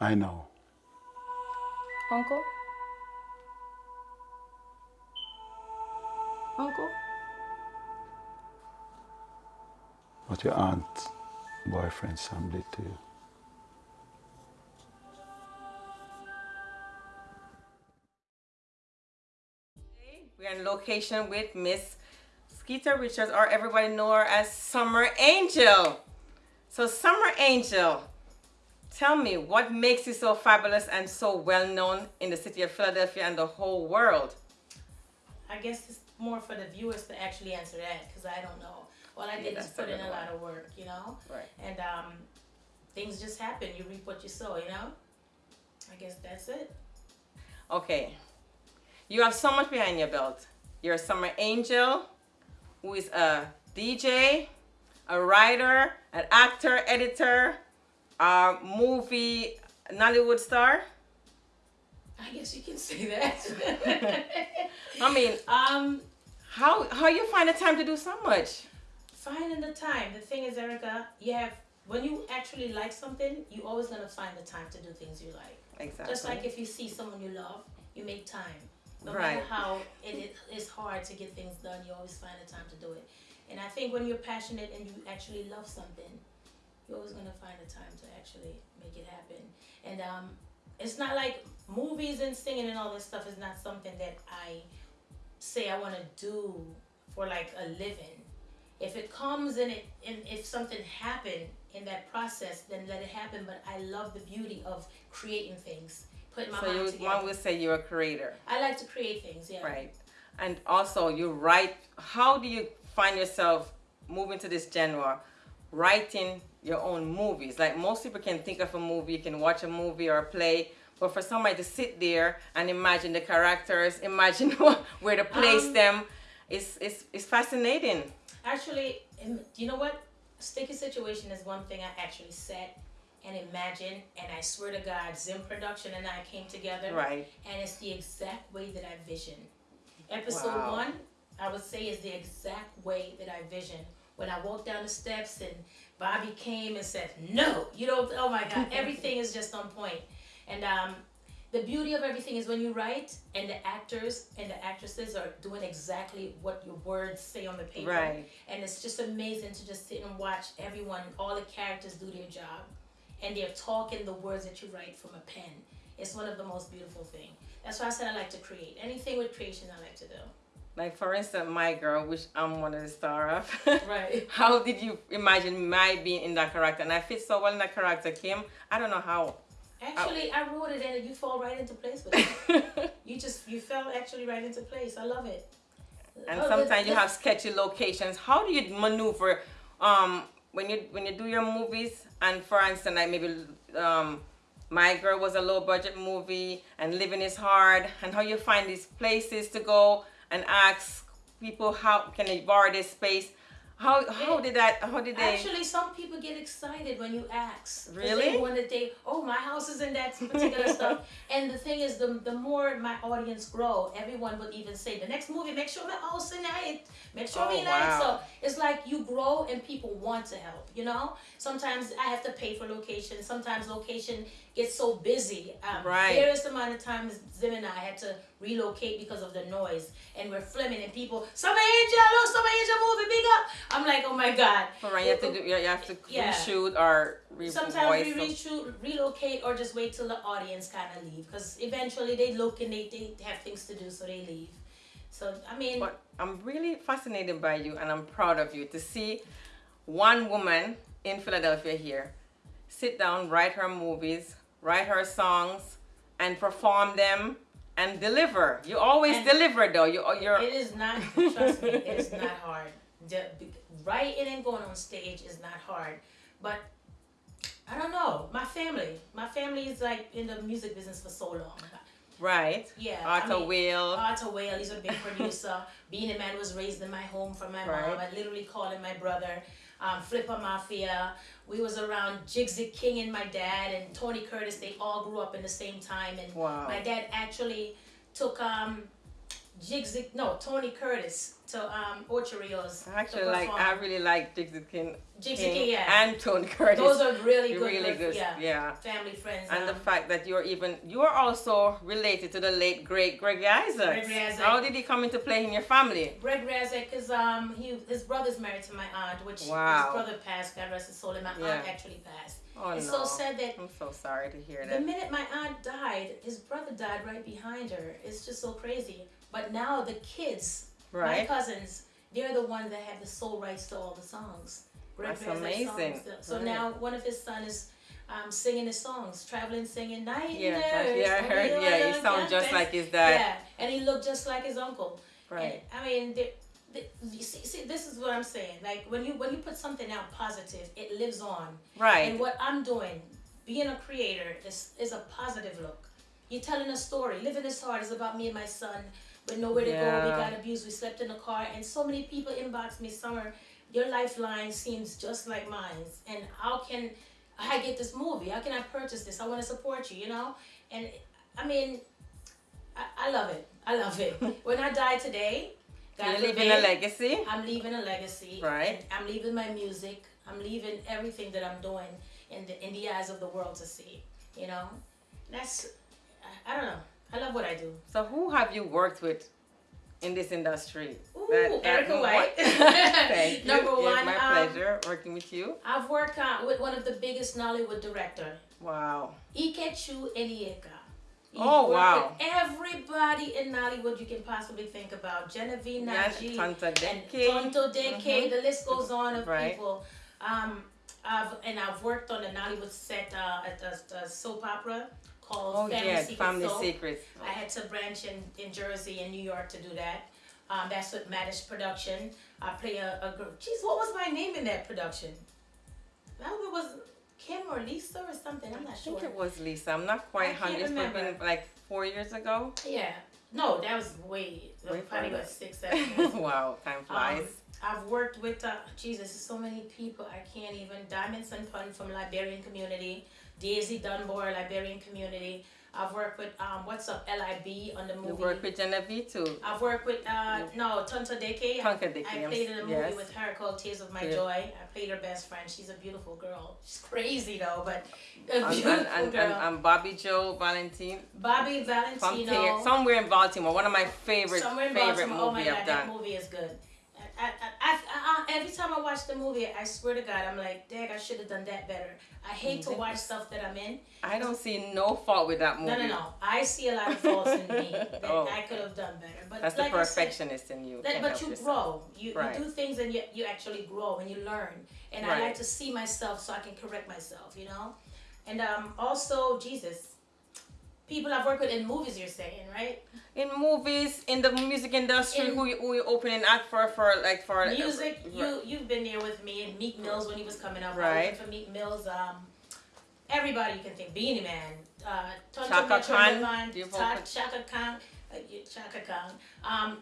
I know. Uncle? Uncle? What your aunt, boyfriend Sam did to you. We're in location with Miss Skeeter Richards, or everybody know her as Summer Angel. So Summer Angel, tell me what makes you so fabulous and so well known in the city of Philadelphia and the whole world? I guess it's more for the viewers to actually answer that because I don't know. All I did Yeah, is put a in a lot of work, you know? Right. And um, things just happen. You reap what you sow, you know? I guess that's it. Okay. You have so much behind your belt. You're a Summer Angel, who is a DJ, a writer, an actor, editor, a movie Nollywood star. I guess you can say that. I mean, um, how how you find the time to do so much? finding the time. The thing is, Erica, you have when you actually like something, you always gonna find the time to do things you like. Exactly. Just like if you see someone you love, you make time. No Right. matter how it is hard to get things done, you always find the time to do it. And I think when you're passionate and you actually love something, you're always gonna find the time to actually make it happen. And um, it's not like movies and singing and all this stuff is not something that I say I want to do for like a living. If it comes and it and if something happened in that process, then let it happen. But I love the beauty of creating things, putting my so mind you together. one would say you're a creator, I like to create things, yeah. right? And also you write. How do you find yourself moving to this genre, writing your own movies? Like most people can think of a movie, you can watch a movie or a play. But for somebody to sit there and imagine the characters, imagine where to place Um, them, it's, it's, it's fascinating. Actually, im- you know what? Sticky situation is one thing I actually sat and imagined, and I swear to God, Zim Production and I came together, Right. and it's the exact way that I vision Episode Wow. one, I would say, is the exact way that I vision When I walked down the steps and Bobby came and said, "No," you know, oh my God, everything is just on point. And um, the beauty of everything is when you write, and the actors and the actresses are doing exactly what your words say on the paper. Right. And it's just amazing to just sit and watch everyone, all the characters do their job, and they're talking the words that you write from a pen. It's one of the most beautiful things. That's why I said I like to create. Anything with creation, I like to do. Like for instance, my girl, which I'm one of the star of. Right. how did you imagine my being in that character? And I fit so well in that character, Kim. I don't know how. Actually, I wrote it and you fall right into place with it. you just you fell actually right into place. I love it. and Oh, sometimes you have sketchy locations. How do you maneuver um, when you when you do your movies? And for instance, like maybe um, my girl was a low budget movie, and living is hard. And how you find these places to go and ask people how can they borrow this space? How how It- did that? How did they? Actually, some people get excited when you ask Really? They want to oh my house is in that particular stuff. And the thing is, the the more my audience grow, everyone would even say the next movie, make sure my house in it, make sure Oh, we like wow. so. It's like you grow and people want to help. You know, sometimes I have to pay for location. Sometimes location gets so busy. Um, Right. Various amount of times, Zim and I had to relocate because of the noise, and we're filming, and people, Summer Angel, oh, Summer Angel movie, big up. I'm like, oh my god. For you have to do. You have to Yeah. reshoot or re- Sometimes we reshoot, relocate, or just wait till the audience kind of leave. Because eventually they look and they, they have things to do, so they leave. So, I mean, But I'm really fascinated by you and I'm proud of you to see one woman in Philadelphia here sit down, write her movies, write her songs, and perform them and deliver. You always And- deliver though. You, you're it is not, trust me, it is not hard. The, writing and going on stage is not hard. But I don't know. My family, my family is like in the music business for so long. right. Yeah. I Arthur mean, Will. Arthur Whale, he's a big producer. Being a man was raised in my home from my mom. I literally called him my brother. Um, Flipper Mafia. We was around Jigsy King and my dad and Tony Curtis. They all grew up in the same time. And Wow. my dad actually took um, Jigsy, no, Tony Curtis to um, Ocho Rios. Actually, like I really like Dixie King, Jigsy King yeah. and Tony Curtis. Those are really good, really good, yeah, yeah. family friends. And the um, fact that you're even you're also related to the late great Gregory Isaacs. Gregory Isaacs. How did he come into play in your family? Gregory Isaacs is um he his brother's married to my aunt, which Wow. his brother passed. God rest his soul, and my aunt actually passed. Oh it's no. so sad that I'm so sorry to hear that. the minute my aunt died, his brother died right behind her. It's just so crazy. But now the kids, my cousins, they're the ones that have the sole rights to all the songs. That's amazing. songs. So Right. now one of his sons is um, singing his songs, traveling, singing night Yeah, nurse, yeah, I heard. Yeah, yeah, he sounds just like his dad. Yeah, and he looked just like his uncle. Right. And, I mean, the, the, you see, see, this is what I'm saying. Like when you when you put something out positive, it lives on. Right. And what I'm doing, being a creator, is is a positive look. You're telling a story. Living is hard is about me and my son. With nowhere to go, we got abused. We slept in the car, and so many people inbox me, Summer. Your lifeline seems just like mine. And how can I get this movie? How can I purchase this? I want to support you. You know. And I mean, I, I love it. I love it. when I die today, God You're leaving a legacy. I'm leaving a legacy. Right. I'm leaving my music. I'm leaving everything that I'm doing in the in the eyes of the world to see. You know, that's I, I don't know. I love what I do. So who have you worked with in this industry? Ooh, That- Erica White. Thank you. Number It's one, my um, pleasure working with you. I've worked uh, with one of the biggest Nollywood director, Wow. Ikechukwu Onyeka. He Oh, wow. Everybody in Nollywood you can possibly think about. Genevieve Yes, Nnaji. Tanta and Deke. Tonto Dikeh, Mhm. the list goes on of Right. people. Um, I've and I've worked on a Nollywood set uh, at a, a soap opera called Oh Family yeah, Secret Family Soap. Secrets. I had to branch in, in Jersey and New York to do that. Um, that's with Madish Production. I play a, a girl. Jeez, what was my name in that production? That one was Kim or Lisa or something. I'm not I sure. think it was Lisa. I'm not I quite can't hundred. It's been like four years ago. Yeah. No, that was way, Way probably about six, seven years wow, time flies. Um, I've worked with uh, Jesus, so many people I can't even. Diamond Sun Pun from Liberian community, Daisy Dunbar Liberian community. I've worked with um, what's up LIB on the movie. You worked with Genevieve too. I've worked with uh, no Tonto Dikeh. Tonto Dikeh, I played in a movie yes. with her called Tears of My Yeah. Joy. I played her best friend. She's a beautiful girl. She's crazy though, but a beautiful and, and, girl. and, and Bobby Joe Valentine Bobby Valentino. Somewhere in Baltimore. One of my favorite Somewhere in favorite Baltimore. Oh my movie god, I've that done. movie is good. I, I, I, every time I watch the movie, I swear to God, I'm like, Dad, I should have done that better. I hate to watch stuff that I'm in. I don't see no fault with that movie. No, no, no. I see a lot of faults in me that Oh. I could have done better. But That's like the I said, perfectionist in you. that, but you yourself. grow. You, Right. you do things and you, you actually grow and you learn. And I like to see myself so I can correct myself, you know? And um, also, Jesus, people I've worked with in movies, you're saying, right? In movies, in the music industry, In- who you, who you opening act for for like for Music, for- you you've been there with me and Meek Mills when he was coming up. Right. for Meek Mills. Um, everybody you can think. Beenie Man, uh, Chaka Khan, Divine, do you Ta- vote Chaka Khan, uh, Chaka Khan. Um,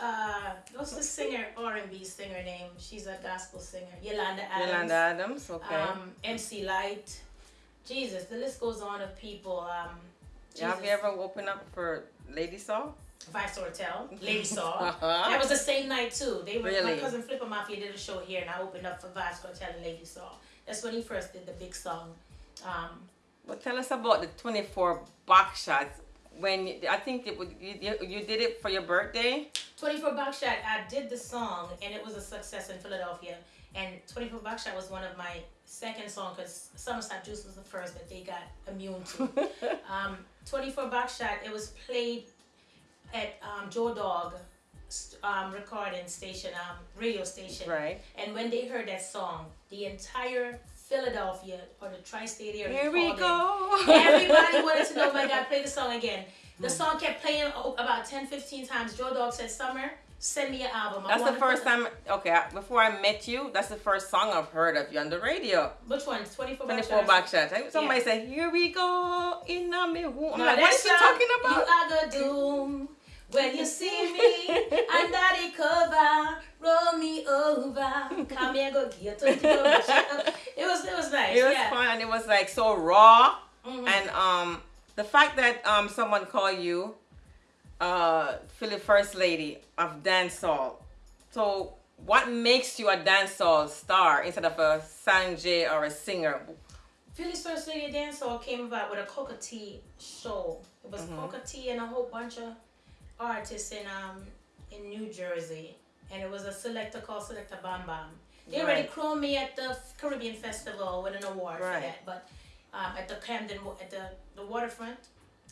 uh, what's the singer R and B singer name? She's a gospel singer. Yolanda Adams. Yolanda Adams, okay. Um, MC Lyte. Jesus, the list goes on of people. Um, Have you Jesus. ever opened up for Lady Saw? Vybz Kartel, Lady Saw. Uh-huh. That was the same night too. They were my cousin Flipper Mafia did a show here, and I opened up for Vybz Kartel and Lady Saw. That's when he first did the big song. Um, Well, tell us about the 24 box shots. When you, I think it would, you, you did it for your birthday. 24 box Buckshot, I did the song, and it was a success in Philadelphia. And 24 box Buckshot was one of my second song because Summer Stop Juice was the first that they got immune to. um, 24 Buckshot, it was played at um, Joe Dog um, recording station, um, radio station. right. And when they heard that song, the entire Philadelphia or the tri-state area Here we in. go. Everybody wanted to know, my God, play the song again. The song kept playing about 10, 15 times. Joe Dog said, Summer, send me an album. I That's the first time. Okay, I- before I met you, that's the first song I've heard of you on the radio. Which one? 24 24 Backshots? back shots. I- Somebody Yeah. said, "Here we go in a me womb." I'm No, like, what is she talking about? You are the doom when you see me under the cover. Roll me over. Come here, go get it. It was it was nice. it was yeah. fun and it was like so raw Mhm. and um the fact that um someone called you uh, Philly First Lady of dancehall. So, what makes you a dancehall star instead of a singjay or a singer? Philly's First Lady Dance Hall came about with a Cocoa Tea show. It was Cocoa Tea and a whole bunch of artists in um in New Jersey, and it was a selector called Selector Bam Bam. They already crowned me at the Caribbean Festival with an award Right. for that, but um, at the Camden at the the waterfront,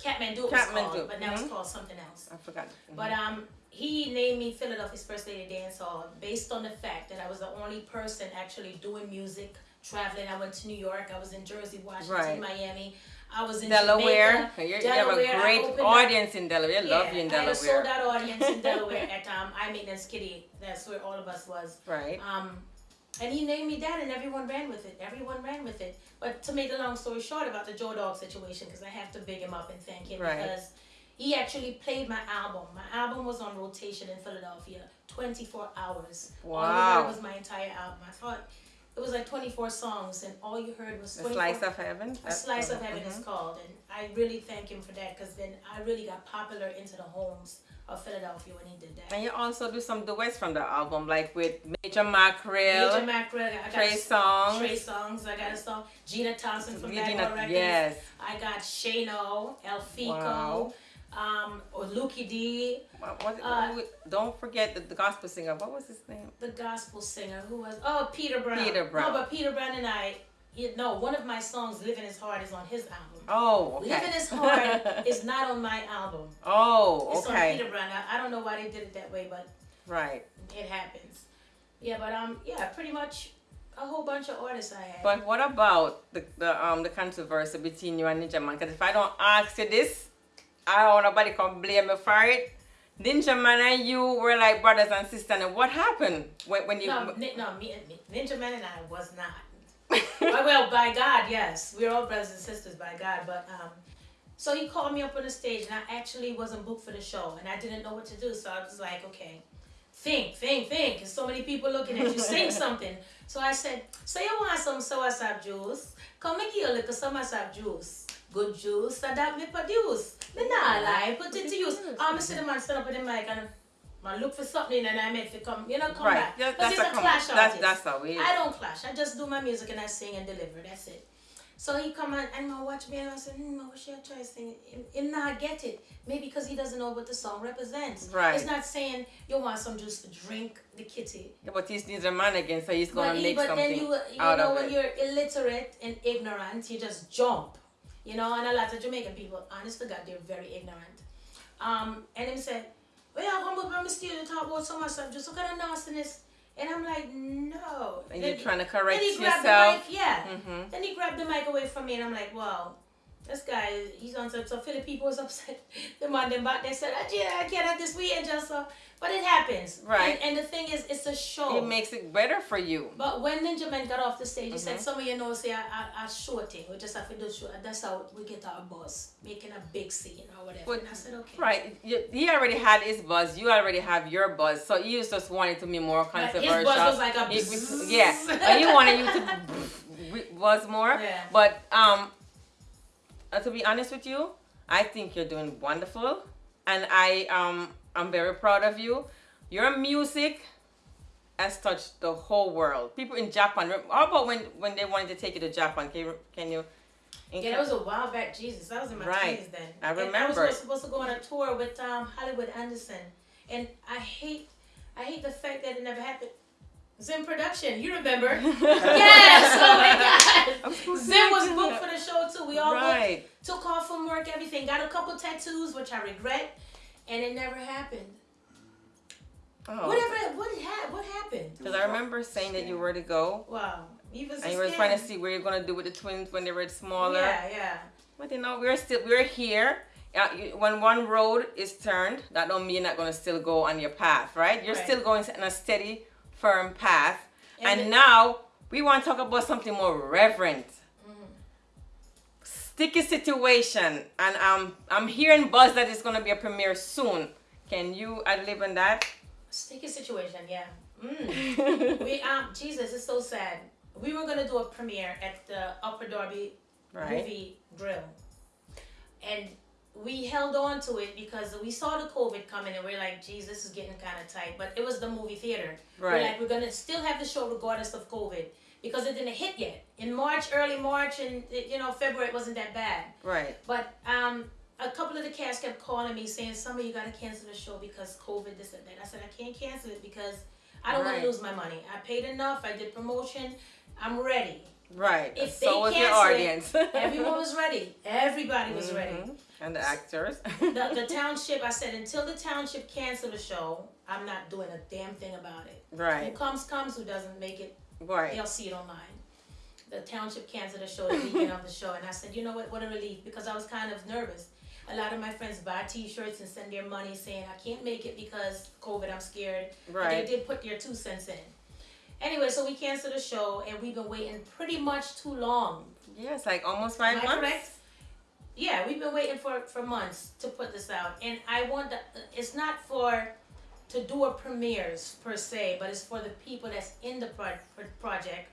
It was Kathmandu, called, but now mhm. it's called something else. I forgot. But um, he named me Philadelphia's First Lady Dance Hall based on the fact that I was the only person actually doing music, traveling. I went to New York. I was in Jersey, Washington, Right. Miami. I was in Delaware. Jamaica, You're- you have a great opened up- audience in Delaware. I love you in Delaware. I had a sold out audience in Delaware at um, I Maintenance Kitty. That's where all of us was. Right. Um, and he named me that, and everyone ran with it. Everyone ran with it. But to make a long story short about the Joe Dog situation, because I have to big him up and thank him Right. because he actually played my album. My album was on rotation in Philadelphia, 24 hours. All you Wow. heard was my entire album. I thought it was like 24 songs, and all you heard was The 24 Slice of Heaven. a That's- slice of heaven mhm. is called, and I really thank him for that because then I really got popular into the homes of Philadelphia when he did that. And you also do some duets from the album, like with Major Mackerel, Major Mackerel, I got Trey Songz, Trey Songz. I got a song. Gina Thompson from Regina- Bad Records. yes. I got Shano, El Fico, Wow. um, or Lukey D, What, what, Uh, don't forget the, the gospel singer. What was his name? the gospel singer who was oh Peter Brown. Peter Brown. No, but Peter Brown and I. You know, one of my songs, "Living Is Hard," is on his album. Oh, okay. Living is hard is not on my album. oh, It's on okay. Peter Brown. I, I don't know why they did it that way, but Right. it happens. Yeah, but um, yeah, pretty much a whole bunch of artists I had. But what about the, the um the controversy between you and Ninja Man? Because if I don't ask you this, I don't want nobody come blame me for it. Ninja Man and you were like brothers and sisters. And what happened when, when you? no, no, me, me, Ninja Man and I was not. Well, by God, yes, we're all brothers and sisters by God. But um, so he called me up on the stage, and I actually wasn't booked for the show, and I didn't know what to do. So I was like, okay, think, think, think. There's so many people looking at you. Sing something. So I said, so you want some soursop juice? Come and give a little soursop juice. Good juice, so that me produce. Me nah lie, put it to use. I'm see the man stand up with the mic and man look for something and I meant to come, you know, come right. back. Because that's a a com- clash that's that's how it is. I don't clash. I just do my music and I sing and deliver. That's it. So he come on and I watch me and I said, hmm, I wish I try sing. Him, him not get it. Maybe because he doesn't know what the song represents. Right. It's not saying you want some juice to drink the kitty. Yeah, but he's Ninja Man again, so he's gonna But, he, make but something then you, you know when it. you're illiterate and ignorant, you just jump. You know, and a lot of Jamaican people, honest to God, they're very ignorant. Um, and him said, well, yeah, come up and steal to talk about so much stuff, just look at the nastiness. And I'm like, no. and Then- you're trying to correct then he grabbed yourself. the mic, yeah. Mhm. Then he grabbed the mic away from me, and I'm like, wow, this guy, he's on some. So Philly people was upset. the man them back, they said, oh, yeah, I can't have this we and just so. But it happens. Right. And, and the thing is, it's a show. It makes it better for you. But when Ninja Man got off the stage, he Mm-hmm. said, Some of you know, say, I, I, I shorting. We just have to do short. That's how we get our buzz, making a big scene or whatever. But- and I said, Okay. Right. You, he already had his buzz. You already have your buzz. So you just wanted to be more controversial. his buzz was like a was- yeah. And you wanted you to buzz more. Yeah. But um, uh, to be honest with you, I think you're doing wonderful, and I um I'm very proud of you. Your music has touched the whole world. People in Japan. How about when when they wanted to take you to Japan? Can you can you? Yeah, that was a while back. Jesus, I was in my Right. teens then. I And I remember. was supposed to go on a tour with um, Hollywood Anderson, and I hate, I hate the fact that it never happened. Zim production, you remember? yes. Oh my God. Zim was booked for the show too. We all booked, took off from work, everything. Got a couple tattoos, which I regret, and it never happened. Oh. Whatever. What ha- What happened? Because I remember saying that you were to go, Wow. Even and you were trying to see where you're gonna do with the twins when they were smaller. Yeah, yeah. But you know, we're still we're here. Uh, when one road is turned, that don't mean you're not gonna still go on your path, right? You're Right. still going in a steady, firm path. And, And now we want to talk about something more reverent. Sticky situation, and um, I'm hearing buzz that it's gonna be a premiere soon. Can you ad lib on that? Sticky situation. Yeah. Mm. we um Jesus, it's so sad. We were gonna do a premiere at the Upper Darby right. movie grill, and we held on to it because we saw the COVID coming and we're like, geez, this is getting kind of tight. But it was the movie theater. Right. We're like, we're gonna still have the show regardless of COVID because it didn't hit yet. In March, early March, and you know February, it wasn't that bad. Right. But um, a couple of the cast kept calling me saying, "Summer, you gotta cancel the show because COVID, this and that." I said, "I can't cancel it because I don't want to lose my money. I paid enough. I did promotion. I'm ready. Right. If so was your it, audience. Everyone was ready. Everybody was ready." Mhm. And the actors. The, the township, I said, until the township cancel the show, I'm not doing a damn thing about it. Right. Who comes, comes. Who doesn't make it, Right. they'll see it online. The township canceled the show, the weekend of the show, and I said, you know what, what a relief, because I was kind of nervous. A lot of my friends buy T-shirts and send their money saying, I can't make it because COVID, I'm scared. But Right. they did put their two cents in. Anyway, so we canceled the show, and we've been waiting pretty much too long. Yes, like almost five months. correct? Yeah, we've been waiting for for months to put this out, and I want the, it's not for to do a premieres per se, but it's for the people that's in the pro- pro- project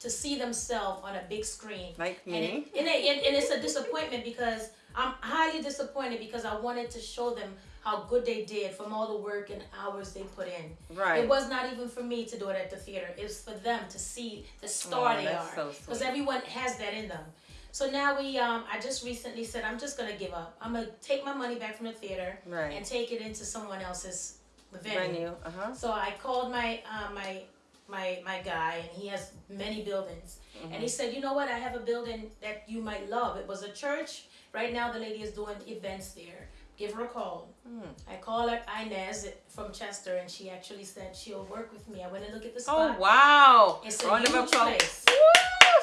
to see themselves on a big screen. Like And, me. it, and, it, and, and it's a disappointment because I'm highly disappointed because I wanted to show them how good they did from all the work and hours they put in. Right. It was not even for me to do it at the theater. It was for them to see the star Oh, they are. Because sweet. everyone has that in them. So now we, um, I just recently said I'm just gonna give up. I'm gonna take my money back from the theater Right. and take it into someone else's venue. Venue. Uh huh. So I called my uh, my my my guy, and he has many buildings. And he said, you know what? I have a building that you might love. It was a church. Right now, the lady is doing events there. Give her a call. Hmm. I called her Inez from Chester, and she actually said she'll work with me. I went and look at the oh, spot. Oh wow. It's a Round huge place. Woo!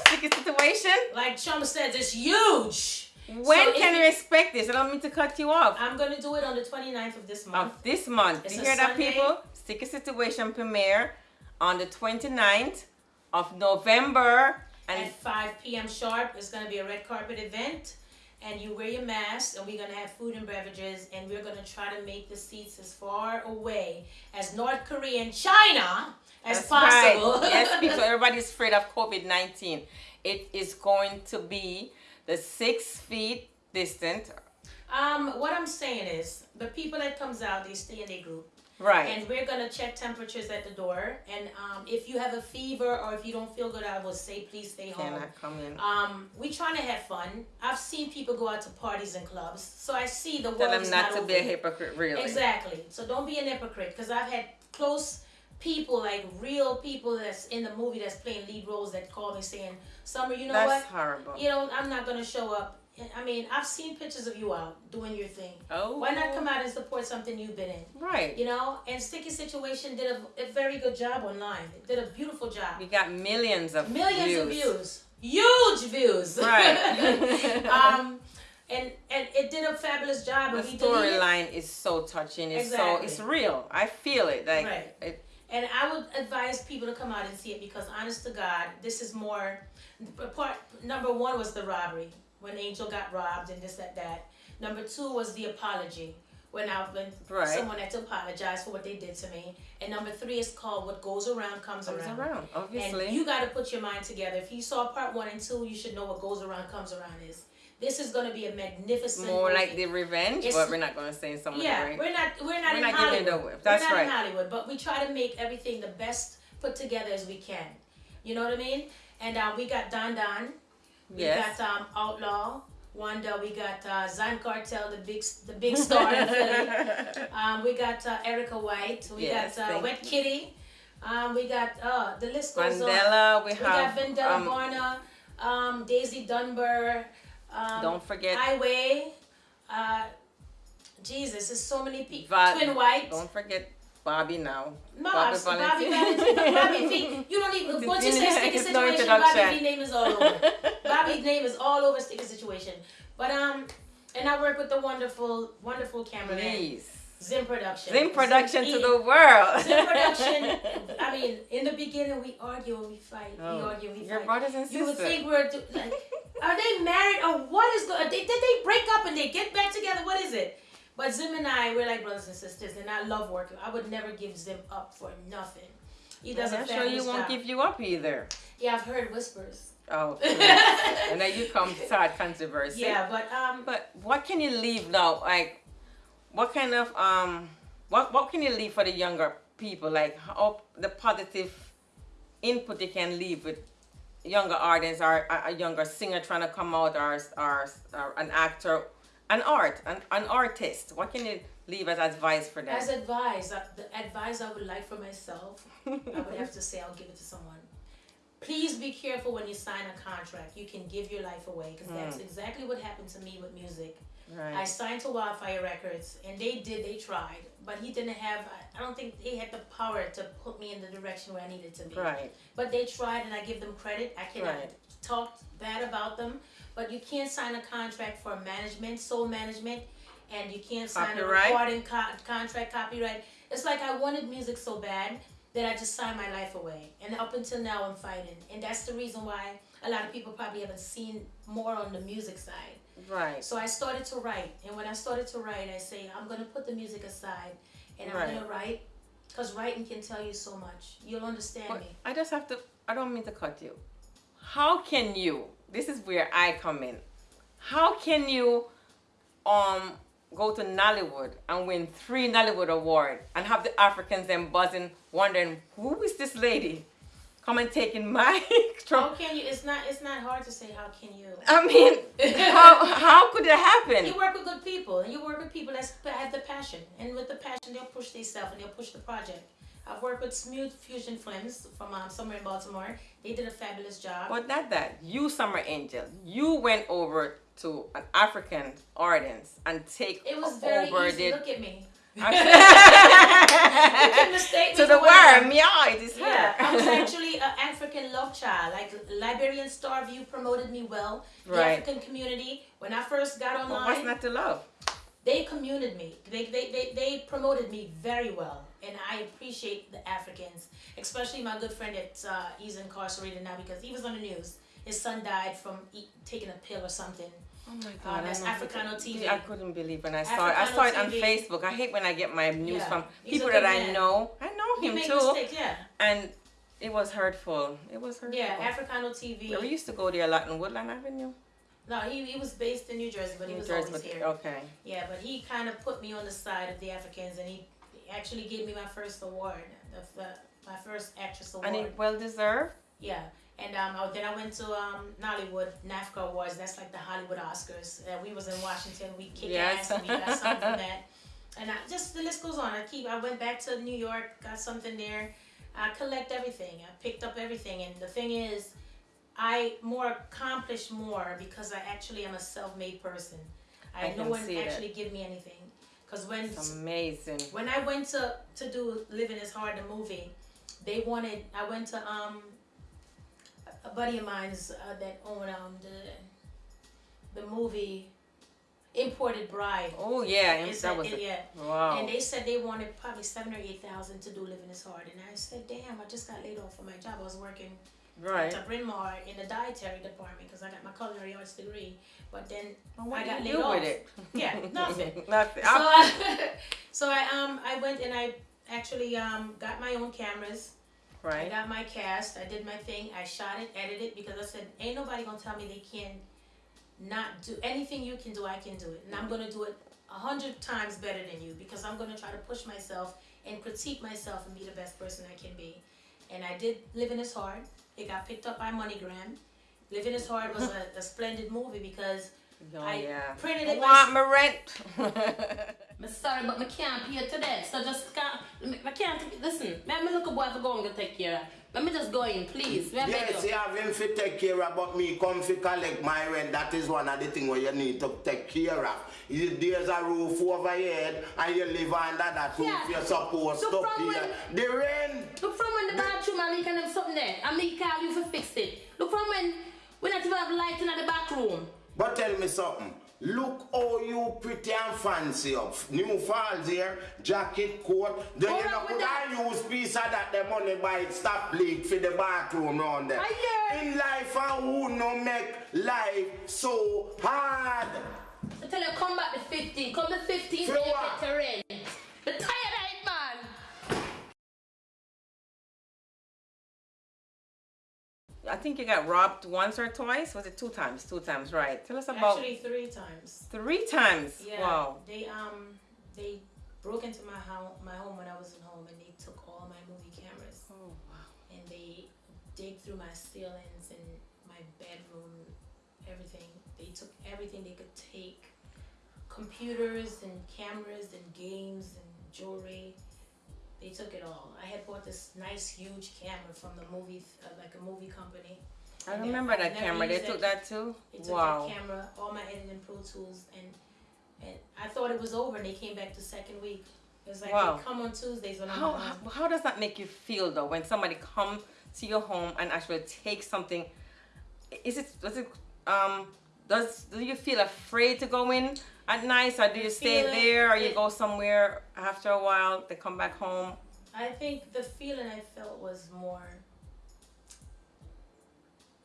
Sticky situation. Like Chum said, it's huge. When So can you- expect this? I don't mean to cut you off. I'm gonna do it on the 29th of this month. Of this month. It's you a hear that, people? Sticky Situation premiere on the 29th of November. And At 5 p.m. sharp, it's gonna be a red carpet event, and you wear your mask, and we're gonna have food and beverages, and we're gonna try to make the seats as far away as North Korea and China as That's possible. Right. yes, because everybody's afraid of COVID 19. It is going to be the six feet distant. um, what I'm saying is, the people that comes out, they stay in their group. Right. And we're gonna check temperatures at the door. And um, if you have a fever or if you don't feel good, I will say please stay home. Cannot come in. Um, we trying to have fun. I've seen people go out to parties and clubs, so I see the world Tell them not, not to over be a hypocrite, really. Exactly. So don't be an hypocrite, because I've had close people, like real people that's in the movie that's playing lead roles that call me saying, "Summer, you know That's what? horrible. You know, I'm not gonna show up." I mean, I've seen pictures of you out doing your thing. Oh. Why not come out and support something you've been in? Right. You know, and Sticky Situation did a, a very good job online. It did a beautiful job. We got millions of Millions views. of views. Huge views. Right. um, and and it did a fabulous job. The storyline is so touching. It's Exactly. so it's real. I feel it. Like Right. it, And I would advise people to come out and see it because, honest to God, this is more. Part number one was the robbery when Angel got robbed and this that that. Number two was the apology when I when Right. someone had to apologize for what they did to me. And number three is called "What Goes Around Comes, comes Around." around. Obviously. And you got to put your mind together. If you saw part one and two, you should know what goes around comes around is. This is going to be a magnificent. More movie. like the revenge, It's- but we're not gonna say some of Yeah, the we're not we're not We're in not giving it Hollywood. away. That's we're not right. in Hollywood, but we try to make everything the best put together as we can. You know what I mean? And uh, we got Don Don. We Yes. got um, Outlaw. Wanda. We got uh, Zan Cartel, the big the big star in Philly. Um, we got uh, Erica White. We Yes, got uh, Wet Kitty. Um, we got uh, the list goes on. We We got have. Vendetta um, Varna, um, Daisy Dunbar. Um, don't forget. Highway. Uh, Jesus, there's so many people. Twin White. Don't forget Bobby now. No, Bobby Bobby, Bobby Valentine. Valentine. Bobby V. You don't even. Once you say sticky It's no situation, Bobby. V name is all over. Bobby's name is all over sticky situation. But um, and I work with the wonderful, wonderful cameraman, Please. Zim Production. Zim production to E. the world. Zim Production. I mean, in the beginning we argue and we fight. We Oh, argue we Your fight. brothers and sisters. You would think we're do- like, are they married or what is going? They, did they break up and they get back together? What is it? But Zim and I, we're like brothers and sisters, and I love working. I would never give Zim up for nothing. He does I'm sure you won't give you up either. Yeah, I've heard whispers. Oh, and then you come start controversy. Yeah, but um, But what can you leave now? Like, what kind of um, what what can you leave for the younger people? Like, how the positive input you can leave with younger artists or a, a younger singer trying to come out or or, or an actor, an art, an, an artist. What can you leave as advice for them? as advice, uh, the advice I would like for myself, I would have to say I'll give it to someone. Please be careful when you sign a contract. You can give your life away because that's exactly what happened to me with music. I signed to Wildfire Records, and they did. They tried, but he didn't have. I- I don't think they had the power to put me in the direction where I needed to be. Right. But they tried, and I give them credit. I cannot Right. talk bad about them, but you can't sign a contract for management, sole management, and you can't sign Copyright? a recording co- contract, copyright. It's like I wanted music so bad that I just signed my life away, and up until now I'm fighting, and that's the reason why a lot of people probably haven't seen more on the music side. Right. So I started to write, and when I started to write, I say I'm gonna put the music aside, and Right. I'm gonna write, cause writing can tell you so much. You'll understand But me. I just have to, I don't mean to cut you. How can you, this is where I come in. How can you um go to Nollywood and win three Nollywood award and have the Africans then buzzing, wondering who is this lady? Come and taking my How can you? It's not. It's not hard to say. How can you? I mean, how how could it happen? You work with good people, and you work with people that have the passion, and with the passion, they'll push themselves and they'll push the project. I've worked with Smooth Fusion Films from um, somewhere in Baltimore. They did a fabulous job. But not that. You, Summer Angel, you went over to an African audience and take It was very over easy. the Look at me. You to can mistake me the worm, yeah, it is. Yeah, I was actually an African love child. Like Liberian Star View promoted me well. The Right. African community. When I first got online, what's not to love? They commuted me. They, they, they, they promoted me very well. And I appreciate the Africans, especially my good friend that uh, he's incarcerated now because he was on the news. His son died from eat, taking a pill or something. Oh my Uh, that's I. Africano TV. I couldn't believe when I saw it. I saw it on TV. Facebook. I hate when I get my news Yeah, from people that I know. I know him too. mistakes, yeah. And it was hurtful. It was hurtful. Yeah, Africano TV. We used to go there a lot in Woodland Avenue. No, he, he was based in New Jersey, but he New was Jersey, always here. Okay. Yeah, but he kind of put me on the side of the Africans, and he actually gave me my first award, the, the, my first actress award. And it well deserved. yeah, and um, I, then I went to um, Nollywood NAFCA Awards. That's like the Hollywood Oscars. Uh, we was in Washington. We kick Yes. ass, and we got something that. And I, just the list goes on. I keep. I went back to New York, got something there. I collect everything. I picked up everything, and the thing is, I more accomplish more because I actually am a self-made person. I, I no one that. actually give me anything. Cause when It's amazing. when I went to to do Living is Hard the movie, they wanted I went to um a- buddy of mine's uh, that owned um the the movie Imported Bride. Oh yeah, It's that was it- yeah. wow. And they said they wanted probably seven or eight thousand to do Living is Hard, and I said, "Damn, I just got laid off from my job. I was working right. at Bryn Mawr in the dietary department because I got my culinary arts degree, but then Well, what I do got you laid do off. with it? Yeah, nothing. nothing. So I, so I um I went and I actually um got my own cameras. Right. I got my cast. I did my thing. I shot it, edited it because I said ain't nobody gonna tell me they can not do anything you can do. I can do it, and I'm gonna do it a hundred times better than you because I'm gonna try to push myself and critique myself and be the best person I can be. And I did Living is Hard. It got picked up by MoneyGram. Living is Hard was a, a splendid movie because Oh I yeah. printed it want my rent. I'm sorry, but I can't pay to that. So just can't. I can't. Listen, let me look a boy for going to take care. of. Let me just go in, please. Let me Yes, go. you have him to take care of, but me come to collect my rent. That is one of the things where you need to take care of. Is There's a roof over your head and you live under that roof. Yeah. You're supposed So to when- the rent. Look from when the bathroom and leak and them something there. And me call you for fix it. Look from when we not even have light in the bathroom. But tell me something. Look how you pretty and fancy up. New falls here, jacket, coat. Then All you know, could that. I use piece of that the money it stop leak for the bathroom round there. I. In life, I would not make life so hard. I tell you, come back the 15. Come the 15 For day what? get to rent. The tired of it, man. I think you got robbed once or twice. Was it two times? Two times, right? Tell us about Actually, three times. three times. Yeah. Wow. They um they broke into my home my home when I wasn't home and they took all my movie cameras Oh wow. and they dig through my ceilings and my bedroom, everything. They took everything they could take. Computers and cameras and games and jewelry. They took it all. I had bought this nice huge camera from the movie, uh, like a movie company. I And remember that camera. They took it. that too. They took Wow. that camera, all my editing Pro Tools, and and I thought it was over. And they came back the second week. It was like Wow. they come on Tuesdays when I'm How, home. how how does that make you feel though when somebody come to your home and actually take something? Is it does it um does do you feel afraid to go in at night so do you stay feel it- there or you it- go somewhere after a while they come back home? I think the feeling I felt was more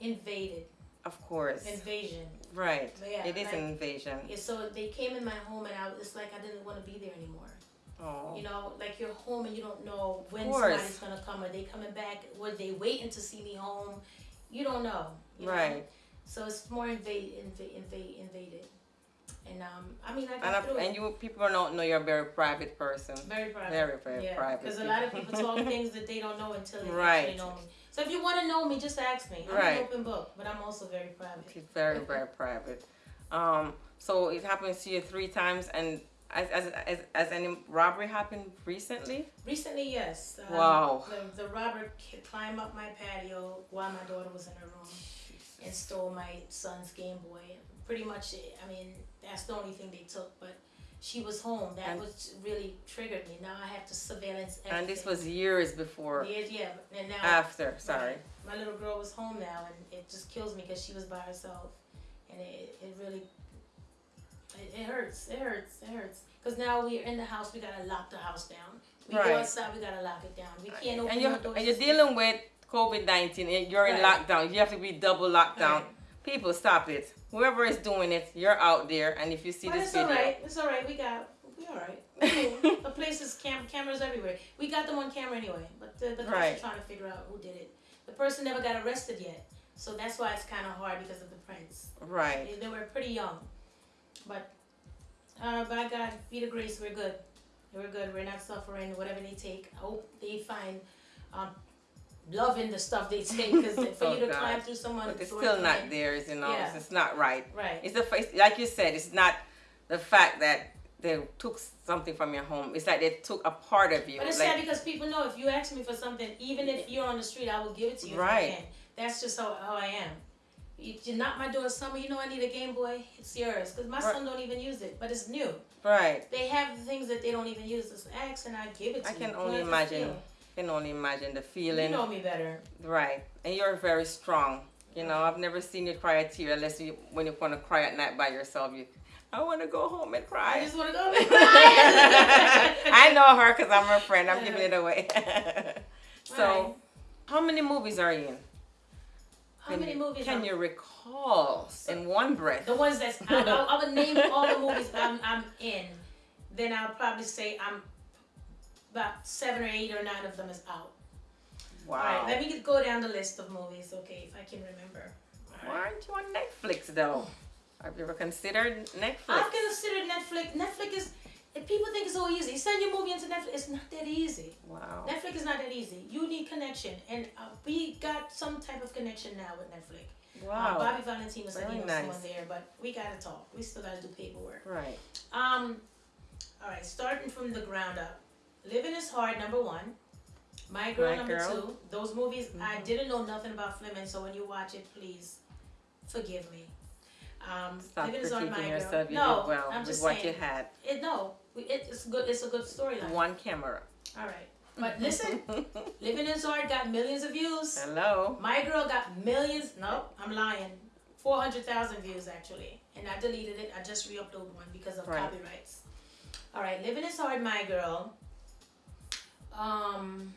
invaded, Of course, invasion. right. Yeah, it is like- an invasion. Yeah, so they came in my home, and I was it's like I didn't want to be there anymore. Oh, You know, like you're home and you don't know when somebody's gonna come. Are they coming back? Were they waiting to see me home? You don't know. You know? right. So it's more invade, invade, invade, invaded. And um, I mean, I got And through and you people don't know you're a very private person. Very private. Very very yeah, private. Because a lot of people talk things that they don't know until they Right. actually know me. So if you want to know me, just ask me. I'm Right. an open book, but I'm also very private. She's very, very private. Um, so it happens to you three times, and as, as, as, as any robbery happened recently? Recently, yes. Um, Wow. The, the robber climbed up my patio while my daughter was in her room and stole my son's Game Boy. Pretty much, I mean, that's the only thing they took, but she was home. That And- was really triggered me. Now I have to surveillance everything. And this was years before, Yeah, yeah, and now after, sorry. My little girl was home now, and it just kills me because she was by herself, and it, it really, it, it hurts. It hurts. It hurts. Because now we're in the house, we gotta lock the house down. We Right. go outside, we gotta lock it down. We uh, can't open And you're, doors. and you're dealing with COVID 19, and you're in lockdown. You have to be double lockdown. Right. People, stop it. Whoever is doing it, you're out there, and if you see this it's video, all right. It's all right. We got. We all right. Cool. the place is cam- cameras everywhere. We got them on camera anyway. But the, the Right. are trying to figure out who did it. The person never got arrested yet, so that's why it's kind of hard because of the prints. right. They, they were pretty young, but uh, by God, be the grace, we're good. We're good. We're not suffering. Whatever they take, I hope they find um, love in the stuff they take. Because for Oh, you to God. climb through someone, But it's still not end- theirs, you know. Yeah. It's, not right. Right. It's the face, like you said, it's not the fact that they took something from your home. It's like they took a part of you. But it's like, sad because people know if you ask me for something, even if you're on the street, I will give it to you. If Right. That's just how, how I am. If you knock my door summer, you know I need a Game Boy, it's yours. Because my Right. son don't even use it, but it's new. right. They have things that they don't even use. Just ask and I give it to I you. can You only imagine. Can only imagine the feeling. You know me better. Right. And you're very strong. You know, I've never seen you cry a tear unless you when you want to cry at night by yourself. You, I want to go home and cry. I just want to go and cry. I know her because I'm her friend. I'm giving it away. so, Right. how many movies are you in? How Can many you- movies? Can you recall in one breath? The ones that's I, I, I would name all the movies I'm, I'm in. Then I'll probably say I'm about seven or eight or nine of them is out. All Wow. right, let me go down the list of movies, okay, if I can remember. All Why right. aren't you on Netflix though? Have you ever considered Netflix? I've considered Netflix. Netflix is. If people think it's so easy, you send your movie into Netflix. It's not that easy. Wow. Netflix is not that easy. You need connection, and uh, we got some type of connection now with Netflix. Uh, Wow. Bobby Valentino said Very he knows nice. someone there, but we gotta talk. We still gotta do paperwork. Right. Um, all right, starting from the ground up. Living is hard, number one. My Girl, My number Girl. Mm-hmm. two. Those movies, I didn't know nothing about Fleming, so when you watch it, please forgive me. Um, Stop Living is on My yourself. You Girl. No, did well I'm with just what saying. you had. It, no, it, it's good. It's a good storyline. One camera. All right, but listen, Living is hard got millions of views. Hello. My Girl got millions. No, I'm lying. Four hundred thousand views actually, and I deleted it. I just re-uploaded one because of Right. copyrights. All right, living is hard, my girl. Um,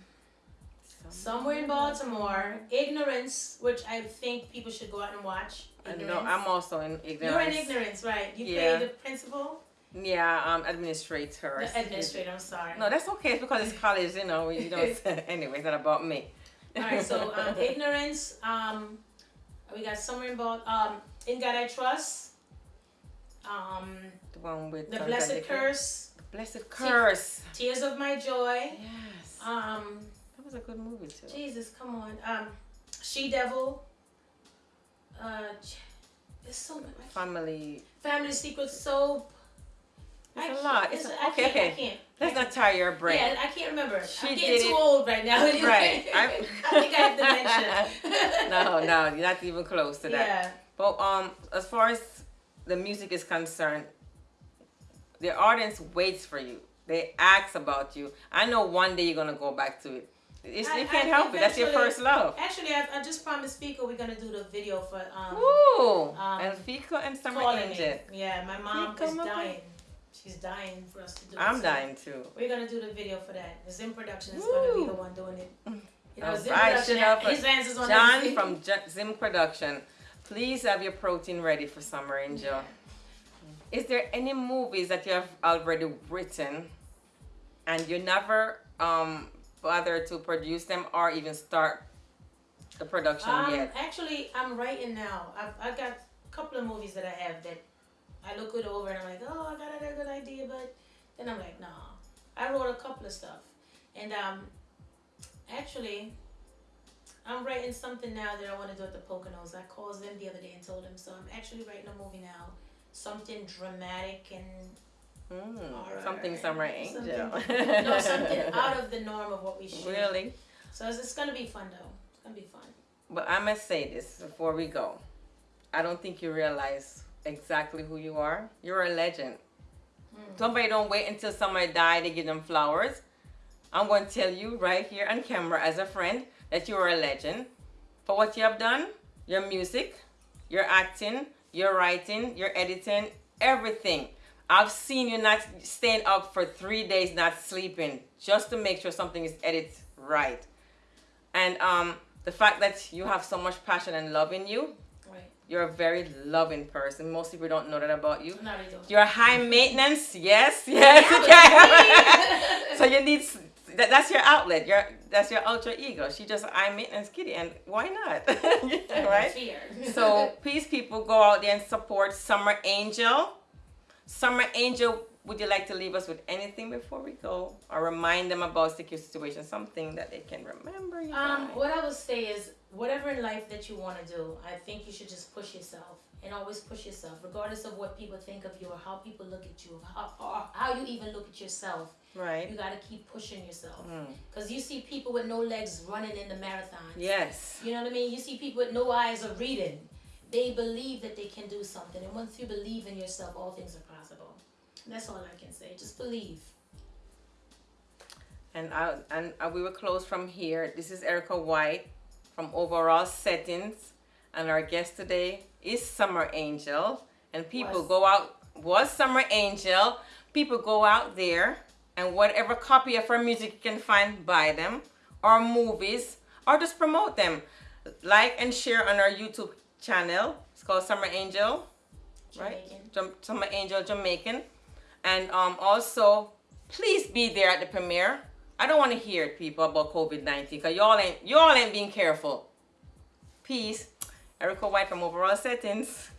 somewhere in Baltimore, Ignorance, which I think people should go out and watch. I know. I'm also in ignorance. You're in ignorance, right? You Yeah. play the principal, Yeah, um, administrator. the administrator. I'm sorry. No, that's okay. It's because it's college, you know. You don't. anyway, it's not about me. All right, so um, ignorance. Um, we got somewhere about um, in God I trust. Um, The one with the blessed curse. Blessed curse. Tears of my joy. Yes. Um, that was a good movie too. Jesus, come on. Um, she devil. Uh, there's so much. Family. Family secret soap. It's a lot. It's a- I okay, can't, okay. I can't. Let's not tire your brain. Yeah, I can't remember. She I'm getting too old right now. Right. I, I- think I have dementia. no, no, you're not even close to that. Yeah. But um, as far as the music is concerned, the audience waits for you. They ask about you. I know one day you're gonna go back to it. It's, I- you can't I help it. That's your first love. Actually, I, I just promised Fico we're gonna do the video for um. Ooh, um, and Fico and Summer Angel. Yeah, my mom Fico, is dying. She's dying for us to do it. I'm so dying too. We're gonna do the video for that. The Zim Production is gonna be the one doing it. You know, Zim right, Production. His hands is on John from Zim Production, please have your protein ready for Summer Angel. Is there any movies that you have already written and you never um, bother to produce them or even start the production Um, yet? actually, I'm writing now. I've I got a couple of movies that I have that I look it over and I'm like, oh, I got a good idea, but then I'm like, nah. I wrote a couple of stuff, and um, actually, I'm writing something now that I want to do at the Poconos. I called them the other day and told them, so I'm actually writing a movie now, something dramatic and Mm, something Summer Angel. Something- no, something out of the norm of what we shoot. Really? So it's, it's gonna be fun though. It's gonna be fun. But I must say this before we go. I don't think you realize exactly who you are. You're a legend. Somebody don't wait until somebody die to give them flowers. I'm going to tell you right here on camera as a friend that you are a legend for what you have done, your music, your acting, your writing, your editing, everything. I've seen you not staying up for three days not sleeping just to make sure something is edited right. And um, the fact that you have so much passion and love in you, Right. you're a very loving person. Most people don't know that about you. No, they don't. You're high maintenance. Yes, yes. okay. so you need that, that's your outlet. Your that's your alter ego. She just high maintenance kitty, and why not? right? So please, people, go out there and support Summer Angel. Summer Angel, would you like to leave us with anything before we go, or remind them about secure situation, something that they can remember? You Um, what I would say is, whatever in life that you want to do, I think you should just push yourself and always push yourself, regardless of what people think of you or how people look at you, how, or how you even look at yourself. right. You gotta keep pushing yourself, Mm. cause you see people with no legs running in the marathons. Yes. You know what I mean? You see people with no eyes are reading. They believe that they can do something, and once you believe in yourself, all things are possible. That's all I can say. Just believe. And I and uh, we will close from here. This is Erica White from Overall Settings, and our guest today is Summer Angel. And people Was. go out was Summer Angel. People go out there and whatever copy of her music you can find, buy them, or movies, or just promote them. Like and share on our YouTube channel. It's called Summer Angel right? Jamaican. Summer Angel Jamaican. And um, also, please be there at the premiere. I don't want to hear people, about COVID 19 because y'all ain't, y'all ain't being careful. Peace. Erica White from Overall Settings.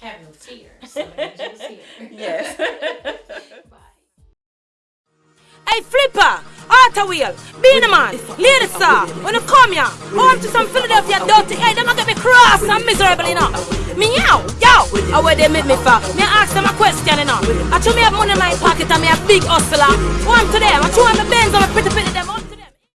Have no fear. Some angels here. Yes. Bye. Hey Flipper, Auto Wheel, Beenie Man, Lady Star, when you come here, home to some Philadelphia dirty, hey, them a get me cross and miserable, you know. Me yow, yo, how where they make me for? Me ask them a question, you know. I told me have money in my pocket and me a big hustler. One to them, I show them my Benz and my pretty pretty them.